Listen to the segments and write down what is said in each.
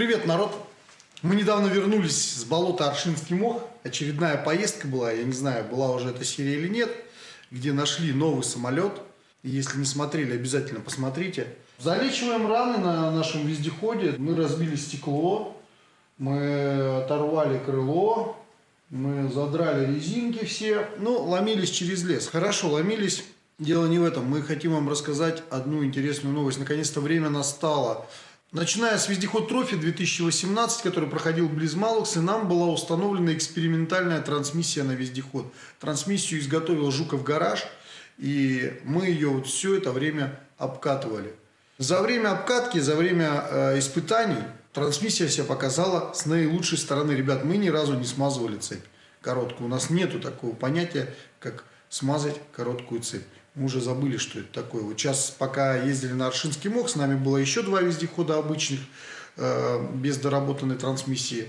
Привет, народ! Мы недавно вернулись с болота Аршинский мох. Очередная поездка была, я не знаю, была уже эта серия или нет, где нашли новый самолет. Если не смотрели, обязательно посмотрите. Залечиваем раны на нашем вездеходе. Мы разбили стекло, мы оторвали крыло, мы задрали резинки все. Ну, ломились через лес. Хорошо, ломились. Дело не в этом. Мы хотим вам рассказать одну интересную новость. Наконец-то время настало. Начиная с вездеход Трофи 2018, который проходил близ Малукса, нам была установлена экспериментальная трансмиссия на вездеход. Трансмиссию изготовил Жуков гараж, и мы ее вот все это время обкатывали. За время обкатки, за время э, испытаний трансмиссия себя показала с наилучшей стороны. Ребят, мы ни разу не смазывали цепь короткую. У нас нету такого понятия, как смазать короткую цепь. Мы уже забыли, что это такое. Вот сейчас, пока ездили на Аршинский мох, с нами было еще два вездехода обычных, э, без доработанной трансмиссии,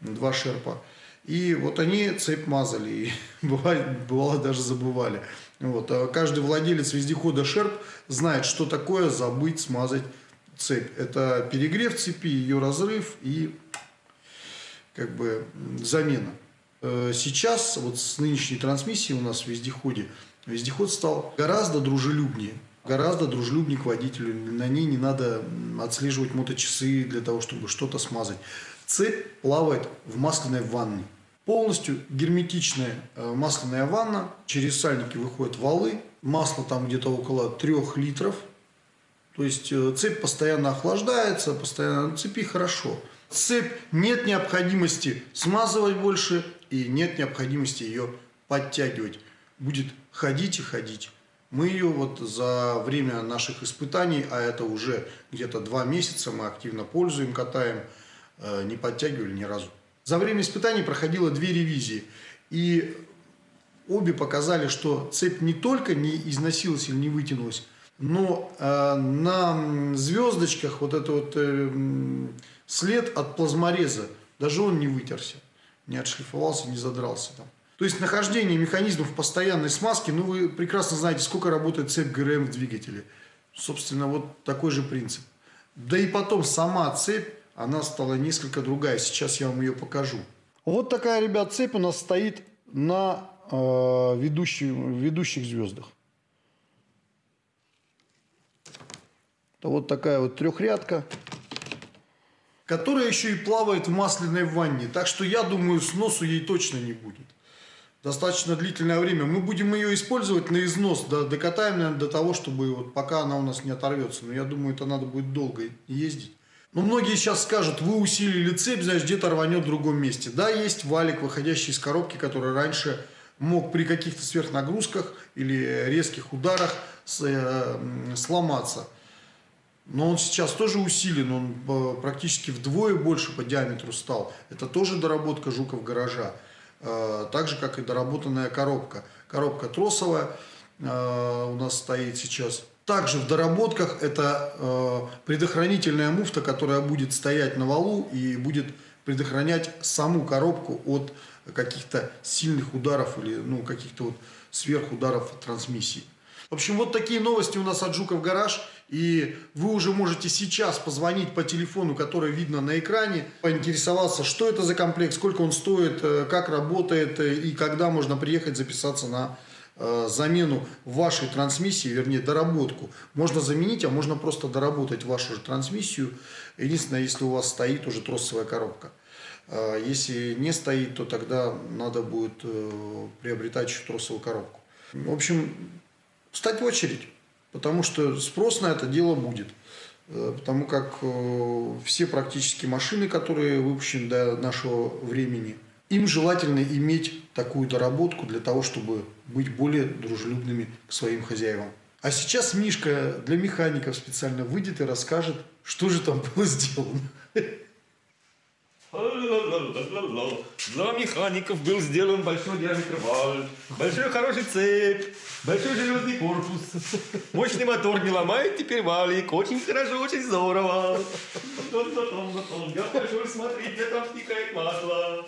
два шерпа. И вот они цепь мазали, и бывает, бывало даже забывали. Вот. А каждый владелец вездехода шерп знает, что такое забыть смазать цепь. Это перегрев цепи, ее разрыв и как бы замена. Э, сейчас вот с нынешней трансмиссией у нас в вездеходе Вездеход стал гораздо дружелюбнее, гораздо дружелюбнее к водителю. На ней не надо отслеживать моточасы для того, чтобы что-то смазать. Цепь плавает в масляной ванне. Полностью герметичная э, масляная ванна. Через сальники выходят валы. Масло там где-то около 3 литров. То есть э, цепь постоянно охлаждается, постоянно на цепи хорошо. Цепь нет необходимости смазывать больше и нет необходимости ее подтягивать будет ходить и ходить. Мы ее вот за время наших испытаний, а это уже где-то два месяца, мы активно пользуем, катаем, э, не подтягивали ни разу. За время испытаний проходило две ревизии. И обе показали, что цепь не только не износилась или не вытянулась, но э, на звездочках вот этот вот э, след от плазмореза, даже он не вытерся, не отшлифовался, не задрался там. То есть нахождение механизмов постоянной смазки, ну вы прекрасно знаете, сколько работает цепь ГРМ в двигателе. Собственно, вот такой же принцип. Да и потом сама цепь, она стала несколько другая. Сейчас я вам ее покажу. Вот такая, ребят, цепь у нас стоит на э, ведущих, ведущих звездах. Это вот такая вот трехрядка, которая еще и плавает в масляной ванне. Так что я думаю, сносу ей точно не будет достаточно длительное время. Мы будем ее использовать на износ, да, докатаем, наверное, до того, чтобы вот пока она у нас не оторвется. Но я думаю, это надо будет долго ездить. Но многие сейчас скажут, вы усилили цепь, значит, где-то рванет в другом месте. Да, есть валик, выходящий из коробки, который раньше мог при каких-то сверхнагрузках или резких ударах э, сломаться. Но он сейчас тоже усилен, он э, практически вдвое больше по диаметру стал. Это тоже доработка Жуков гаража. Э, так же, как и доработанная коробка. Коробка тросовая э, у нас стоит сейчас. Также в доработках это э, предохранительная муфта, которая будет стоять на валу и будет предохранять саму коробку от каких-то сильных ударов или ну, каких-то вот сверхударов трансмиссии. В общем, вот такие новости у нас от Жуков Гараж. И вы уже можете сейчас позвонить по телефону, который видно на экране, поинтересоваться, что это за комплект, сколько он стоит, э, как работает э, и когда можно приехать записаться на э, замену вашей трансмиссии, вернее доработку. Можно заменить, а можно просто доработать вашу же трансмиссию. Единственное, если у вас стоит уже тросовая коробка. Если не стоит, то тогда надо будет приобретать еще тросовую коробку. В общем, встать в очередь, потому что спрос на это дело будет. Э, потому как э, все практически машины, которые выпущены до нашего времени, им желательно иметь такую доработку для того, чтобы быть более дружелюбными к своим хозяевам. А сейчас Мишка для механиков специально выйдет и расскажет, что же там было сделано. Для механиков был сделан большой диаметр вал, большой хороший цепь, большой железный корпус. Мощный мотор не ломает теперь валик. Очень хорошо, очень здорово. Я пошел смотреть, где там стекает масло.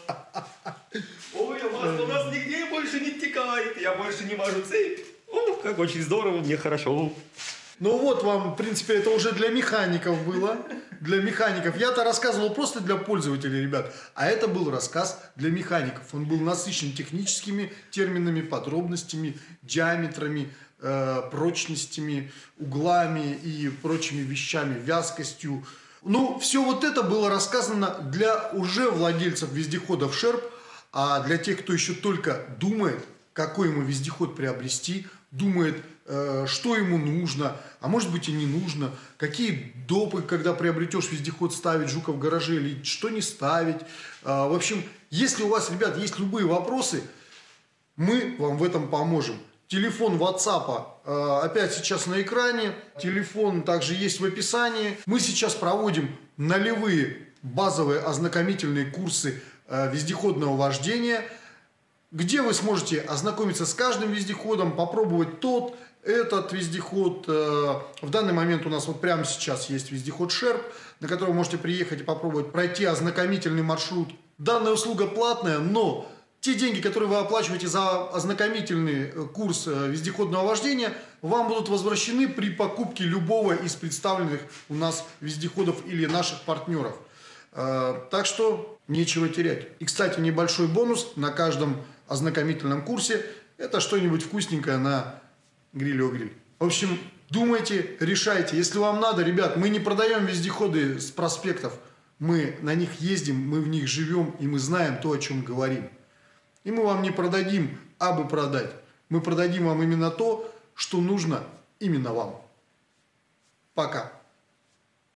Ой, а масло у нас нигде больше не текает. Я больше не мажу цепь. О, как очень здорово, мне хорошо. Ну вот вам, в принципе, это уже для механиков было. Для механиков. Я-то рассказывал просто для пользователей, ребят. А это был рассказ для механиков. Он был насыщен техническими терминами, подробностями, диаметрами, э, прочностями, углами и прочими вещами, вязкостью. Ну, все вот это было рассказано для уже владельцев вездеходов Шерп, а для тех, кто еще только думает, какой ему вездеход приобрести, думает, что ему нужно, а может быть и не нужно, какие допы, когда приобретешь вездеход, ставить Жука в гараже или что не ставить. А, в общем, если у вас, ребят, есть любые вопросы, мы вам в этом поможем. Телефон WhatsApp э, опять сейчас на экране. Телефон также есть в описании. Мы сейчас проводим нулевые базовые ознакомительные курсы э, вездеходного вождения, где вы сможете ознакомиться с каждым вездеходом, попробовать тот, этот вездеход. Э, в данный момент у нас вот прямо сейчас есть вездеход Шерп, на котором вы можете приехать и попробовать пройти ознакомительный маршрут. Данная услуга платная, но те деньги, которые вы оплачиваете за ознакомительный э, курс э, вездеходного вождения, вам будут возвращены при покупке любого из представленных у нас вездеходов или наших партнеров. Так что нечего терять. И, кстати, небольшой бонус на каждом ознакомительном курсе – это что-нибудь вкусненькое на гриле гриль. В общем, думайте, решайте. Если вам надо, ребят, мы не продаем вездеходы с проспектов. Мы на них ездим, мы в них живем, и мы знаем то, о чем говорим. И мы вам не продадим, а бы продать. Мы продадим вам именно то, что нужно именно вам. Пока.